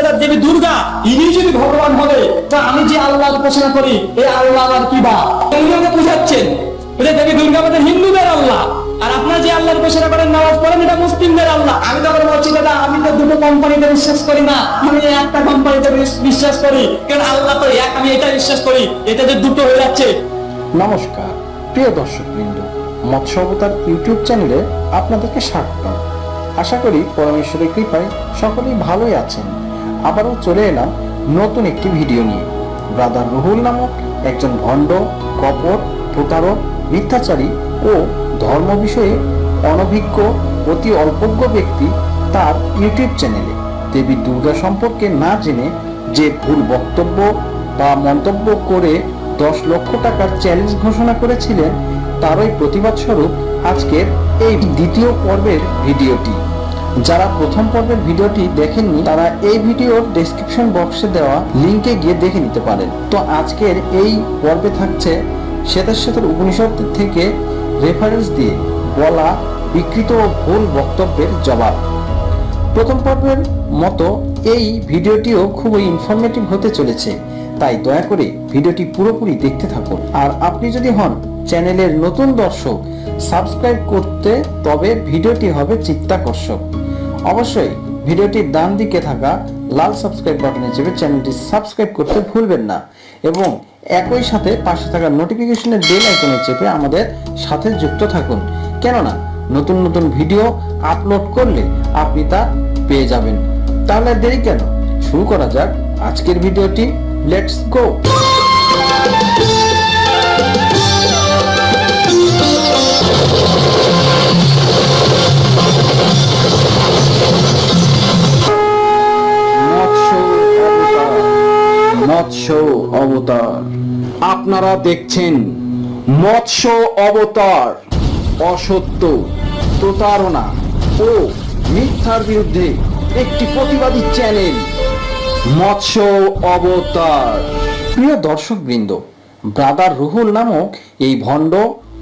মর্যাদার দেবী দুর্গা, ইনি যদি ভগবান হবে, তা আমি যে আল্লাহর উপাসনা করি এই আল্লাহ আবার কি বা এগুলোকে বুঝাচ্ছেন। দেবী দুর্গা আমাদের হিন্দুদের আল্লাহ। আর আপনারা যে আল্লাহর উপাসনা করেন, নামাজ পড়েন, এটা মুসলিমদের আল্লাহ। আমি তো বলছি, দাদা, আমি তো দুটো কোম্পানিতে বিশ্বাস করি না। আমি একটা কোম্পানিতে বিশ্বাস করি। কারণ আল্লাহ তো এক, আমি এটা বিশ্বাস করি। এটা যে দুটো হয়ে যাচ্ছে। নমস্কার, প্রিয় দর্শকবৃন্দ, মৎস্য অবতার ইউটিউব চ্যানেলে আপনাদেরকে স্বাগতম। আশা করি পরমেশ্বরের কৃপায় সকলেই ভালোই আছেন। আবারও চলে এলাম নতুন একটি ভিডিও নিয়ে। ব্রাদার রুহুল নামক একজন ভণ্ড, কপট, প্রতারক, মিথ্যাচারী ও ধর্ম বিষয়ে অনভিজ্ঞ, অতি অল্পজ্ঞ ব্যক্তি তার ইউটিউব চ্যানেলে। দেবী দুর্গা সম্পর্কে না জেনে যে ভুল বক্তব্য বা মন্তব্য করে দশ লক্ষ টাকার চ্যালেঞ্জ ঘোষণা করেছিলেন, তারই প্রতিবাদ স্বরূপ আজকের এই দ্বিতীয় পর্বের ভিডিওটি। যারা প্রথম পর্বের ভিডিওটি দেখেননি, তারা এই ভিডিওর ডেসক্রিপশন বক্সে দেওয়া লিংকে গিয়ে দেখে নিতে পারেন। তো আজকের এই পর্বে থাকছে শ্বেতার শ্বেতার উপনিষদ থেকে রেফারেন্স দিয়ে বলা, বিকৃত ও ভুল বক্তব্যের জবাব। প্রথম পর্বের মতো এই ভিডিওটিও খুবই ইনফরমেটিভ হতে চলেছে, তাই দয়া করে ভিডিওটি পুরোপুরি দেখতে থাকুন। আর আপনি যদি হন চ্যানেলের নতুন দর্শক সাবস্ক্রাইব করতে, তবে ভিডিওটি হবে চিত্তাকর্ষক। অবশ্যই ভিডিওটির ডান দিকে থাকা লাল সাবস্ক্রাইব বাটনে চেপে চ্যানেলটি সাবস্ক্রাইব করতে ভুলবেন না এবং একই সাথে পাশে থাকা নোটিফিকেশনের বেল আইকনে চেপে আমাদের সাথে যুক্ত থাকুন। কেননা নতুন নতুন ভিডিও আপলোড করলে আপনি তা পেয়ে যাবেন। তাহলে দেরি কেন? শুরু করা যাক আজকের ভিডিওটি। লেটস গো অবতার। আপনারা দেখছেন মৎস্য অবতার, অসত্য, প্রতারণা ও মিথ্যার বিরুদ্ধে একটি প্রতিবাদী চ্যানেল, মৎস্য অবতার। প্রিয় দর্শকবৃন্দ, ব্রাদার রুহুল নামক এই ভণ্ড,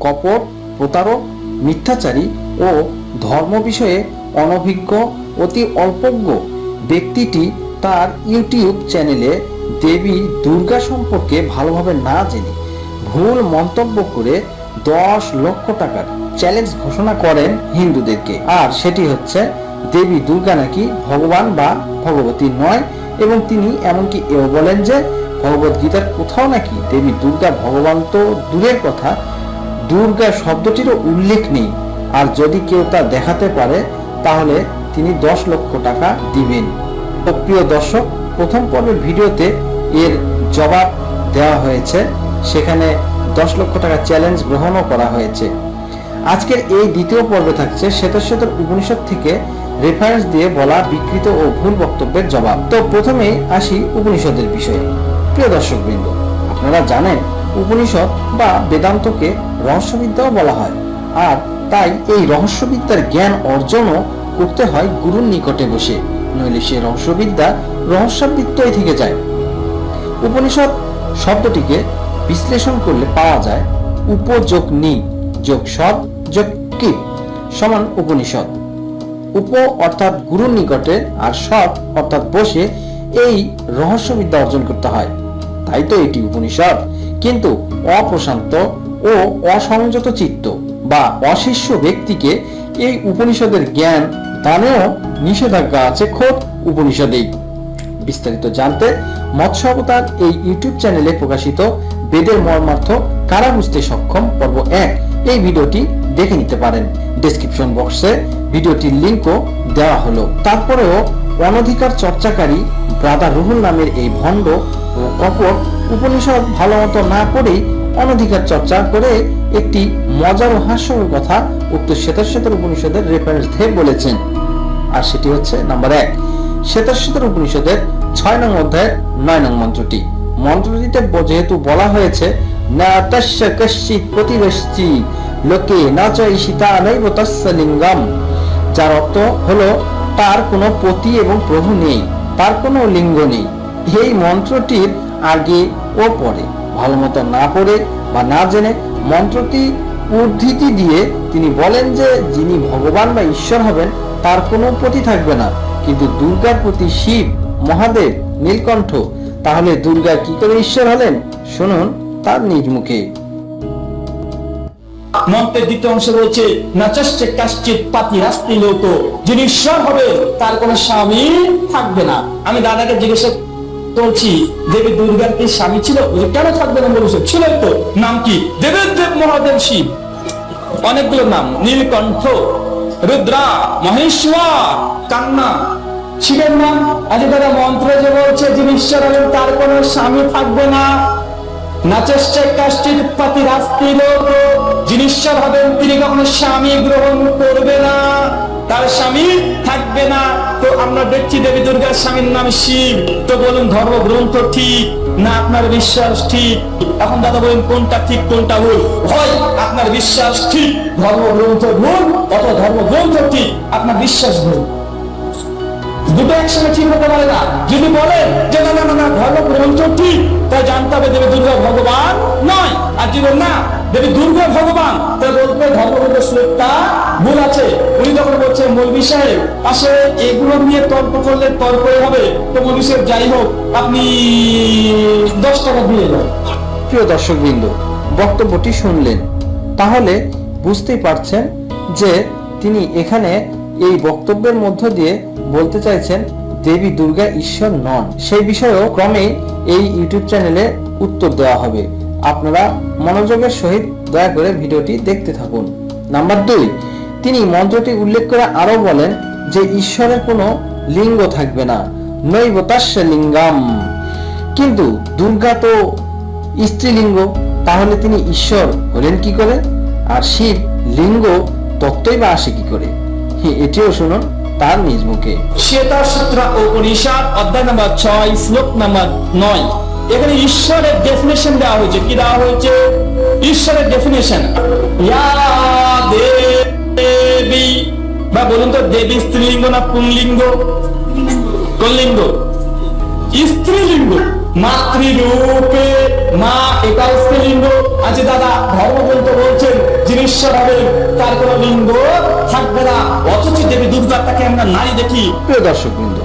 কপট, প্রতারক, মিথ্যাচারী ও ধর্ম বিষয়ে অনভিজ্ঞ, অতি অল্পজ্ঞ ব্যক্তিটি তার ইউটিউব চ্যানেলে দেবী দুর্গা সম্পর্কে ভালোভাবে না জেনে ভুল মন্তব্য করে দশ লক্ষ টাকার চ্যালেঞ্জ ঘোষণা করেন হিন্দুদেরকে। আর সেটি হচ্ছে, দেবী দুর্গা নাকি ভগবান বা ভগবতী নয়? এবং তিনি এমনকি এও বলেন যে, ভগবত গীতার কোথাও নাকি দেবী দুর্গা ভগবান তো দূরের কথা, দুর্গা শব্দটিরও উল্লেখ নেই। আর যদি কেউ তা দেখাতে পারে, তাহলে তিনি দশ লক্ষ টাকা দিবেন। প্রিয় দর্শক প্রথম পর্বের ভিডিওতে এর জবাব দেওয়া হয়েছে। সেখানে দশ লক্ষ টাকা চ্যালেঞ্জ গ্রহণও করা হয়েছে। আজকের এই দ্বিতীয় পর্বে থাকছে শ্বেতশ্বেতর উপনিষদ থেকে রেফারেন্স দিয়ে বলা বিকৃত ও ভুল বক্তব্যের জবাব। তো প্রথমেই আসি উপনিষদের বিষয়ে। প্রিয় দর্শকবৃন্দ, আপনারা জানেন উপনিষদ বা বেদান্তকে রহস্যবিদ্যাও বলা হয়। আর তাই এই রহস্যবিদ্যার জ্ঞান অর্জনও করতে হয় গুরুর নিকটে বসে, নইলে সে রহস্যবিদ্যা রহস্যাবৃত্তই থেকে যায়। উপনিষদ শব্দটিকে বিশ্লেষণ করলে পাওয়া যায় উপযোগ নি, যোগ সদ যোগ কি, সমান উপনিষদ উপ অর্থাৎ গুরুর নিকটে আর সৎ অর্থাৎ বসে এই রহস্যবিদ্যা অর্জন করতে হয়। তাই তো এটি উপনিষদ কিন্তু অপ্রশান্ত ও অসংযত চিত্ত বা অশিষ্য ব্যক্তিকে এই উপনিষদের জ্ঞান দানেও নিষেধাজ্ঞা আছে খোদ উপনিষদেই। বিস্তারিত জানতে মৎস্য অবতার এই ইউটিউব চ্যানেলে প্রকাশিত বেদের মর্মার্থ কারা বুঝতে সক্ষম? পর্ব এক। এই ভিডিওটি দেখে নিতে পারেন। ডেসক্রিপশন বক্সে ভিডিওটির লিঙ্কও দেওয়া হলো। তারপরেও অনধিকার চর্চাকারী ব্রাদার রুহুল নামের এই ভণ্ড ও কপট উপনিষদ ভালো মতো না পড়েই অনধিকার চর্চা করে একটি মজার ও হাস্যকর কথা উক্ত শ্বেতাশ্বেতর উপনিষদের রেফারেন্স দিয়ে বলেছেন। আর সেটি হচ্ছে নাম্বার এক। শ্বেতাশ্বেতর উপনিষদের ছয় নং অধ্যায়ের নয় নং মন্ত্রটি। মন্ত্রটিতে যেহেতু বলা হয়েছে, না তস্য কশ্চিৎ প্রতিবেশী লোকে না চয় সীতা নৈব তস্য লিঙ্গম যার অর্থ হলো তার কোনো পতি এবং প্রভু নেই, তার কোনো লিঙ্গ নেই। এই মন্ত্রটির আগে ও পরে ভালো মতো না পড়ে বা না জেনে মন্ত্রটি উদ্ধৃতি দিয়ে তিনি বলেন যে, যিনি ভগবান বা ঈশ্বর হবেন, তার কোনো প্রতি থাকবে না। কিন্তু দুর্গার প্রতি শিব, মহাদেব, নীলকণ্ঠ, তাহলে দুর্গা কি করে ঈশ্বর হলেন? শুনুন তার নিজ মুখে মন্ত্রের দ্বিতীয় অংশ রয়েছে নাচস্যে কাশ্চিত পাতি রাস্তি লোক। যিনি ঈশ্বর হবে তার কোনো স্বামী থাকবে না। আমি দাদাকে জিজ্ঞাসা করছি দেবী দুর্গার কি স্বামী ছিল? বলছে, কেন থাকবে না বলেছে? ছিল তো নাম কি? দেবের দেব মহাদেব শিব। অনেকগুলো নাম। নীলকণ্ঠ রুদ্রা মহেশ্বর কান্না। শিবের নাম আজ তারা মন্ত্র যে বলছে যিনি ঈশ্বর হবেন তার কোনো স্বামী থাকবে না। তিনি কখনো স্বামী গ্রহণ করবে না। তার স্বামী থাকবে না। তো আমরা দেখছি দেবী দুর্গার স্বামীর নাম শিব। তো বলুন, ধর্মগ্রন্থ ঠিক না আপনার বিশ্বাস ঠিক? এখন দাদা বলুন, কোনটা ঠিক, কোনটা ভুল? হয়, আপনার বিশ্বাস ঠিক, ধর্মগ্রন্থ ভুল, অথবা ধর্মগ্রন্থ ঠিক, আপনার বিশ্বাস ভুল। দুটো একসঙ্গে ঠিক হতে পারে না। যদি বলেন যে, না না না ধর্মগ্রন্থ ঠিক তাই জানতে হবে দেবী দুর্গা ভগবান নয়, আর যদি না। দেবী দুর্গা ভগবান তাই বলতে হবে ধর্মগ্রন্থ শ্লোকটা ভুল আছে, উনি তখন বলছে মৌলবী সাহেব আসলে এগুলো নিয়ে তর্ক করলে তর্কই হবে। তো মৌলবী সাহেব, যাই হোক, আপনি দশ টাকা দিয়ে যান প্রিয় দর্শকবৃন্দ, বক্তব্যটি শুনলেন। তাহলে বুঝতেই পারছেন যে তিনি এখানে এই বক্তব্যের মধ্য দিয়ে বলতে চাইছেন, দেবী দুর্গা ঈশ্বর নন। সেই বিষয়েও ক্রমেই এই ইউটিউব চ্যানেলে উত্তর দেওয়া হবে। আপনারা মনোযোগের সহিত দয়া করে ভিডিওটি দেখতে থাকুন। নাম্বার দুই, তিনি মন্ত্রটি উল্লেখ করে আরও বলেন যে ঈশ্বরের কোনো লিঙ্গ থাকবে না নৈবতাস্য লিঙ্গাম। কিন্তু দুর্গা তো স্ত্রীলিঙ্গ, তাহলে তিনি ঈশ্বর হলেন কি করে? আর শিব লিঙ্গ তত্ত্বই বা আসে কি করে? এটিও শুনুন তার নিজ মুখে। শ্বেতা সূত্র ও উপনিষদ, অধ্যায় নাম্বার ছয়, শ্লোক নাম্বার নয়। এখানে ঈশ্বরের ডেফিনেশন দেওয়া হয়েছে। কি দেওয়া হয়েছে? ঈশ্বরের ডেফিনেশন দেবী, বা বলুন তো, দেবী স্ত্রীলিঙ্গ না পুংলিঙ্গ? কোনলিঙ্গ স্ত্রীলিঙ্গ, মাতৃরূপে, মা এটা স্ত্রীলিঙ্গ। আছে দাদা, ধর্মগ্রন্থ বলছেন, যিনি ঈশ্বর হবেন, তার কোনো লিঙ্গ থাকবে না। অথচ দেবী দুর্গা তাকে আমরা নারী দেখি। প্রিয় দর্শকবৃন্দ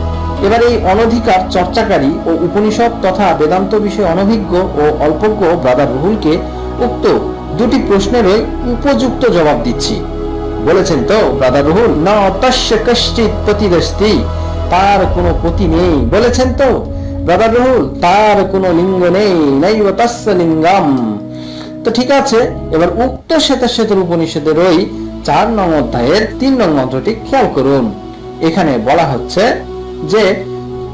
এবার এই অনধিকার চর্চাকারী ও উপনিষদ তথা বেদান্ত বিষয়ে অনভিজ্ঞ ও অল্পজ্ঞ ব্রাদার রুহুলকে উক্ত দুটি প্রশ্নেরই উপযুক্ত জবাব দিচ্ছি। বলেছেন তো, ব্রাদার রুহুল, না অত্যাশ্য কশ্চিত প্রতিদস্তি তার কোনো পতি নেই। বলেছেন তো, ব্রাদার রুহুল, তার কোনো লিঙ্গ নেই নাই তাস্য লিঙ্গাম। তো ঠিক আছে, এবার উক্ত শ্বেতা শ্বেতর উপনিষদের ওই চার নং অধ্যায়ের তিন নং মন্ত্রটি খেয়াল করুন। এখানে বলা হচ্ছে যে,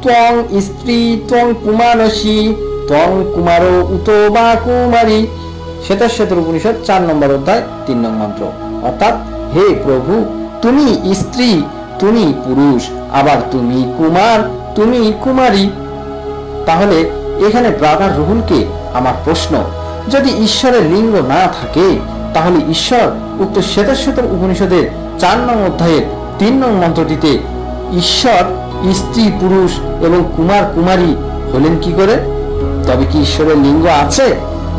ত্বং স্ত্রী, ত্বং কুমানসী ত্বং কুমার উত বা কুমারী। শ্বেতা শ্বেতর উপনিষদ চার নম্বর অধ্যায়, তিন নং মন্ত্র। অর্থাৎ, হে প্রভু, তুমি স্ত্রী, তুমি পুরুষ, আবার তুমি কুমার, তুমি কুমারী। তাহলে, এখানে ব্রাদার রুহুলকে আমার প্রশ্ন, যদি ঈশ্বরের লিঙ্গ না থাকে, তাহলে ঈশ্বর উক্ত শ্বেতাশ্বেতর উপনিষদের চার নং অধ্যায়ের তিন নং মন্ত্রটিতে ঈশ্বর স্ত্রী, পুরুষ এবং কুমার, কুমারী হলেন কি করে? তবে কি ঈশ্বরের লিঙ্গ আছে?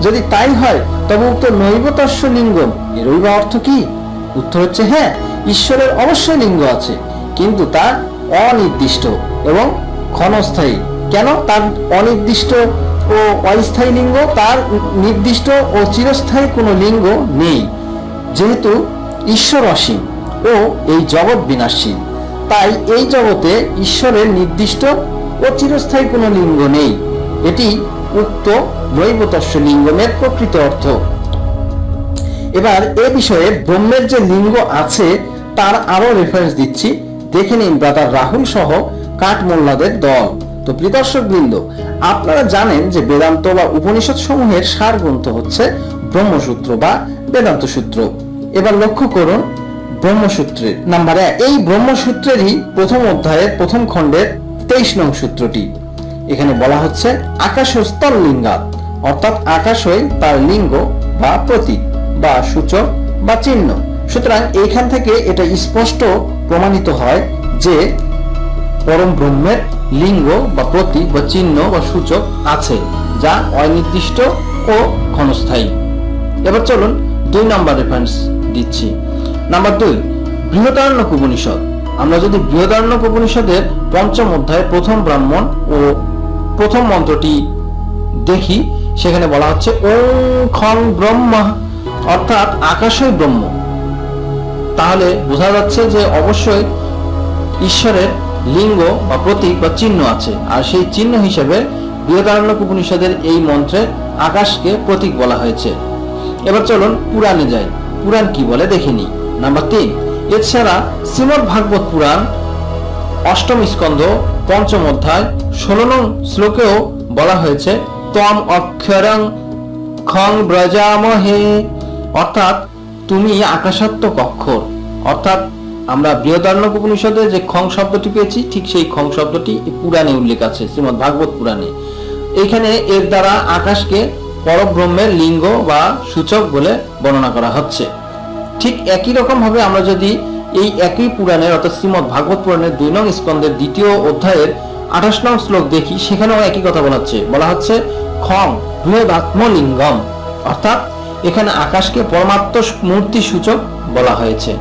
যদি তাই হয়, তবে উক্ত নৈবতস্য লিঙ্গম এরই বা অর্থ কি? উত্তর হচ্ছে হ্যাঁ ঈশ্বরের অবশ্যই লিঙ্গ আছে, কিন্তু তা অনির্দিষ্ট এবং ক্ষণস্থায়ী। কেন? তার অনির্দিষ্ট ও অস্থায়ী লিঙ্গ, তার নির্দিষ্ট ও চিরস্থায়ী কোনো লিঙ্গ নেই, যেহেতু ঈশ্বর অসীম ও এই জগৎ বিনাশীল তাই এই জগতে ঈশ্বরের নির্দিষ্ট ও চিরস্থায়ী কোনো লিঙ্গ নেই। এটি উক্ত নৈবতস্য লিঙ্গমের প্রকৃত অর্থ। এবার এ বিষয়ে ব্রহ্মের যে লিঙ্গ আছে, তার আরও রেফারেন্স দিচ্ছি। দেখে নিন ব্রাদার রাহুল সহ কাঠমোল্লাদের দল। তো প্রিদর্শক বৃন্দ আপনারা জানেন যে বেদান্ত বা উপনিষদ সমূহের সার গ্রন্থ হচ্ছে ব্রহ্মসূত্র বা বেদান্ত সূত্র। এবার লক্ষ্য করুন ব্রহ্মসূত্রের নাম্বার এক। এই ব্রহ্মসূত্রেরই প্রথম অধ্যায়ের প্রথম খণ্ডের তেইশ নং সূত্রটি। এখানে বলা হচ্ছে আকাশস্থল লিঙ্গাত, অর্থাৎ আকাশই তার লিঙ্গ বা প্রতীক বা সূচক বা চিহ্ন। সুতরাং এইখান থেকে এটা স্পষ্ট প্রমাণিত হয় যে পরম ব্রহ্মের লিঙ্গ বা প্রতীক বা চিহ্ন বা সূচক আছে, যা অনির্দিষ্ট ও ক্ষণস্থায়ী। এবার চলুন দুই নাম্বার রেফারেন্স দিচ্ছি। নাম্বার দুই বৃহদারণ্যক উপনিষদ আমরা যদি বৃহদারণ্যক উপনিষদের পঞ্চম অধ্যায় প্রথম ব্রাহ্মণ ও প্রথম মন্ত্রটি দেখি, সেখানে বলা হচ্ছে ওম খং ব্রহ্মা, অর্থাৎ আকাশই ব্রহ্ম। তাহলে বোঝা যাচ্ছে যে অবশ্যই ঈশ্বরের লিঙ্গ বা প্রতীক বা চিহ্ন আছে, আর সেই চিহ্ন হিসেবে বৃহদারণ্যক উপনিষদের এই মন্ত্রে আকাশকে প্রতীক বলা হয়েছে। এবার চলুন পুরাণে যাই। পুরাণ কি বলে দেখিনি নাম্বার তিন এছাড়া শ্রীমদ ভাগবত পুরাণ, অষ্টম স্কন্ধ, পঞ্চম অধ্যায়, ষোলো নং শ্লোকেও বলা হয়েছে তম অক্ষরং খং ব্রজামহে। অর্থাৎ, তুমি আকাশাত্মক অক্ষর। অর্থাৎ, আমরা বৃহদারণ্যক উপনিষদে যে খং শব্দটি পেয়েছি, ঠিক সেই খং শব্দটি পুরাণে উল্লেখ আছে, শ্রীমদ ভাগবত পুরাণে। এখানে এর দ্বারা আকাশকে পরব্রহ্মের লিঙ্গ বা সূচক বলে বর্ণনা করা হচ্ছে। ঠিক একই রকম ভাবে আমরা যদি এই একই পুরাণের অর্থাৎ শ্রীমদ ভাগবত পুরাণের দুই নং স্কন্ধের দ্বিতীয় অধ্যায়ের আঠাশ নং শ্লোক দেখি, সেখানেও একই কথা বলা হচ্ছে। বলা হচ্ছে, খং বৃহদাত্মলিঙ্গম অর্থাৎ এখানে আকাশকে পরমাত্ম মূর্তি সূচক বলা হয়েছে।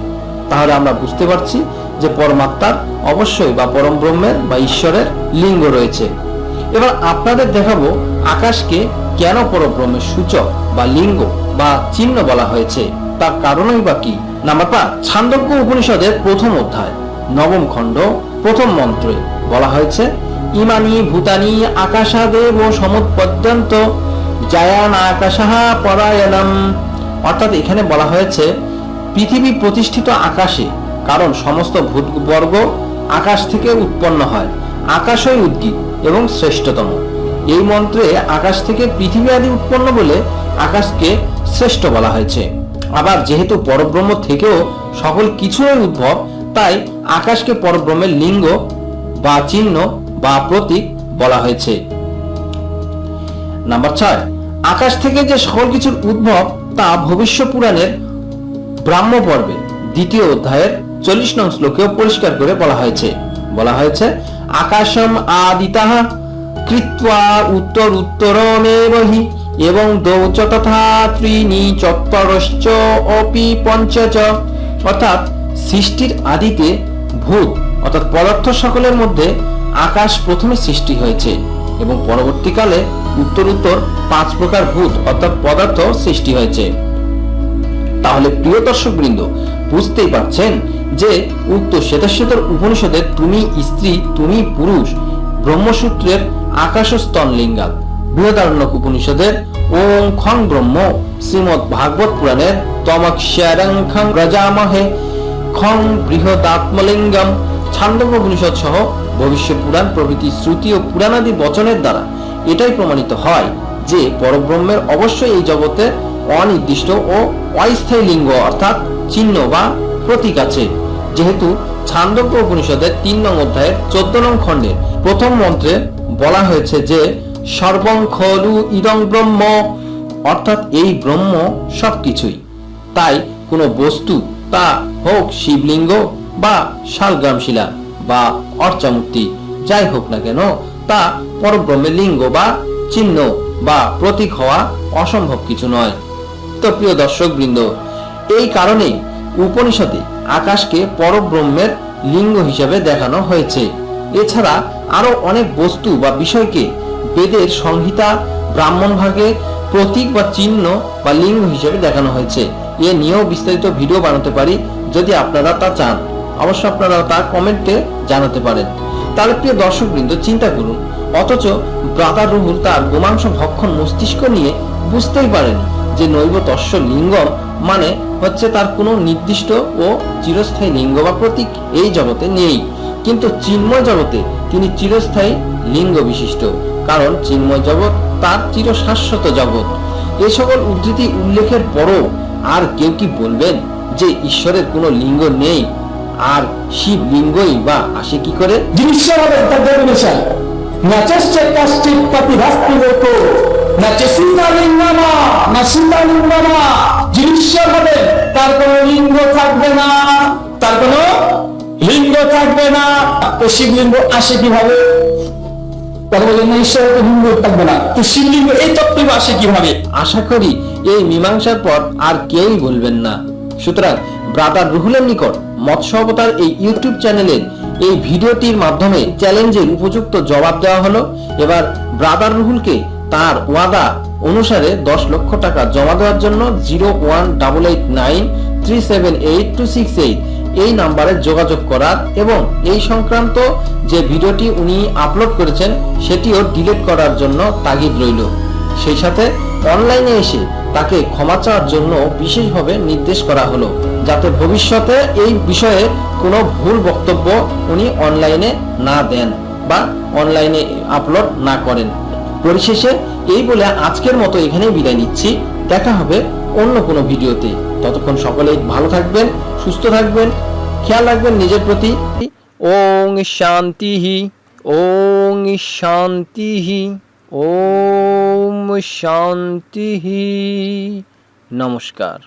তাহলে আমরা বুঝতে পারছি যে পরমাত্মার অবশ্যই বা পরম ব্রহ্মের বা ঈশ্বরের লিঙ্গ রয়েছে। এবার আপনাদের দেখাবো আকাশকে কেন পরব্রহ্মের সূচক বা লিঙ্গ বা চিহ্ন বলা হয়েছে। তার কারণই বা কি? নাম্বার পাঁচ ছান্দজ্ঞ উপনিষদের প্রথম অধ্যায়, নবম খণ্ড, প্রথম মন্ত্রে বলা হয়েছে, ইমানি ভূতানি আকাশাদেব সমুৎপদ্যন্ত জায়ান আকাশাহা পরায়ণম। অর্থাৎ এখানে বলা হয়েছে, পৃথিবী প্রতিষ্ঠিত আকাশে, কারণ সমস্ত ভূতবর্গ আকাশ থেকে উৎপন্ন হয়, আকাশই উদ্গীত এবং শ্রেষ্ঠতম। এই মন্ত্রে আকাশ থেকে পৃথিবী আদি উৎপন্ন বলে আকাশকে শ্রেষ্ঠ বলা হয়েছে। আবার যেহেতু পরব্রহ্ম থেকেও সকল কিছুরই উদ্ভব, তাই আকাশকে পরব্রহ্মের লিঙ্গ বা চিহ্ন বা প্রতীক বলা হয়েছে। নাম্বার ছয়, আকাশ থেকে যে সকল কিছুর উদ্ভব, তা ভবিষ্য পুরাণের ব্রাহ্ম পর্বে, দ্বিতীয় অধ্যায়ের চল্লিশ নং শ্লোকেও পরিষ্কার করে বলা হয়েছে। বলা হয়েছে, আকাশম আদিতাহ কৃত্বা উত্তর উত্তরমেব এবং দৌচ তথা ত্রিনি চত্বরশ্চ অপি পঞ্চচ অর্থাৎ সৃষ্টির আদিতে ভূত, অর্থাৎ পদার্থ সকলের মধ্যে আকাশ প্রথমে সৃষ্টি হয়েছে এবং পরবর্তীকালে উত্তর উত্তর পাঁচ প্রকার ভূত, অর্থাৎ পদার্থ সৃষ্টি হয়েছে। তাহলে প্রিয় দর্শক বৃন্দ বুঝতেই পারছেন যে উক্ত শ্বেতাশ্বেতর উপনিষদের তুমি স্ত্রী, তুমি পুরুষ, ব্রহ্মসূত্রের আকাশস্তন লিঙ্গাত বৃহদারণ্যক উপনিষদের ওম খং ব্রহ্ম শ্রীমৎ ভাগবত পুরাণের তমক্ষরং খং রজামহে খং বৃহদাত্মলিঙ্গম ছান্দব্য উপনিষদ সহ ভবিষ্য পুরাণ, প্রভৃতি শ্রুতি ও পুরাণাদি বচনের দ্বারা এটাই প্রমাণিত হয় যে পরব্রহ্মের অবশ্যই এই জগতে অনির্দিষ্ট ও অস্থায়ী লিঙ্গ অর্থাৎ চিহ্ন বা প্রতীক আছে। যেহেতু ছান্দব্য উপনিষদের তিন নং অধ্যায়ের চোদ্দ নং খণ্ডে প্রথম মন্ত্রে বলা হয়েছে যে সর্বং খলু ইদং ব্রহ্ম। অর্থাৎ এই ব্রহ্ম সবকিছুই। তাই কোনো বস্তু তা হোক শিবলিঙ্গ বা শালগ্রাম শিলা বা অর্চামূর্তি, যাই হোক না কেন, তা পরব্রহ্মের লিঙ্গ বা চিহ্ন বা প্রতীক হওয়া অসম্ভব কিছু নয়। তো প্রিয় দর্শক বৃন্দ এই কারণে উপনিষদে আকাশকে পরব্রহ্মের লিঙ্গ হিসেবে দেখানো হয়েছে। এছাড়া আরও অনেক বস্তু বা বিষয়কে বেদের সংহিতা ব্রাহ্মণ ভাগে প্রতীক বা চিহ্ন বা লিঙ্গ হিসেবে দেখানো হয়েছে। এ নিয়েও বিস্তারিত ভিডিও বানাতে পারি যদি আপনারা তা চান। অবশ্য আপনারা তা কমেন্টে জানাতে পারেন। তাহলে প্রিয় দর্শকবৃন্দ, চিন্তা করুন। অথচ ব্রাতা রুহুল তার গোমাংস ভক্ষণ মস্তিষ্ক নিয়ে বুঝতেই পারেনি যে নৈব তস্য লিঙ্গম মানে হচ্ছে তার কোনো নির্দিষ্ট ও চিরস্থায়ী লিঙ্গ বা প্রতীক এই জগতে নেই। কিন্তু চিন্ময় জগতে তিনি চিরস্থায়ী লিঙ্গ বিশিষ্ট। কারণ চিন্ময় জগৎ তার চিরশাশ্বত জগৎ। এ সকল উদ্ধৃতি উল্লেখের পরও আর কেউ কি বলবেন যে ঈশ্বরের কোনো লিঙ্গ নেই? আর শিব লিঙ্গই বা আসে কি করে? হবে তার হবে কোনো লিঙ্গ থাকবে না। তার কোনো লিঙ্গ থাকবে না। শিবলিঙ্গ আসে কীভাবে? আশা করি এই মীমাংসার না। সুতরাং ব্রাদার রুহুলের নিকট এই ইউটিউব চ্যানেলের এই ভিডিওটির মাধ্যমে চ্যালেঞ্জের উপযুক্ত জবাব দেওয়া হলো। এবার ব্রাদার রুহুলকে তার ওয়াদা অনুসারে দশ লক্ষ টাকা জমা দেওয়ার জন্য zero one double eight nine three seven eight two six eight এই নাম্বারে যোগাযোগ করার এবং এই সংক্রান্ত যে ভিডিওটি উনি আপলোড করেছেন, সেটিও ডিলিট করার জন্য তাগিদ রইল। সেই সাথে অনলাইনে এসে তাকে ক্ষমা চাওয়ার জন্য বিশেষভাবে নির্দেশ করা হলো, যাতে ভবিষ্যতে এই বিষয়ে কোনো ভুল বক্তব্য উনি অনলাইনে না দেন বা অনলাইনে আপলোড না করেন। পরিশেষে এই বলে আজকের মতো এখানেই বিদায় নিচ্ছি। দেখা হবে অন্য কোনো ভিডিওতে। ততক্ষণ সকলেই ভালো থাকবেন সুস্থ থাকবেন খেয়াল রাখবেন নিজের প্রতি। ওং শান্তি ওং শান্তি ওম শান্তি নমস্কার।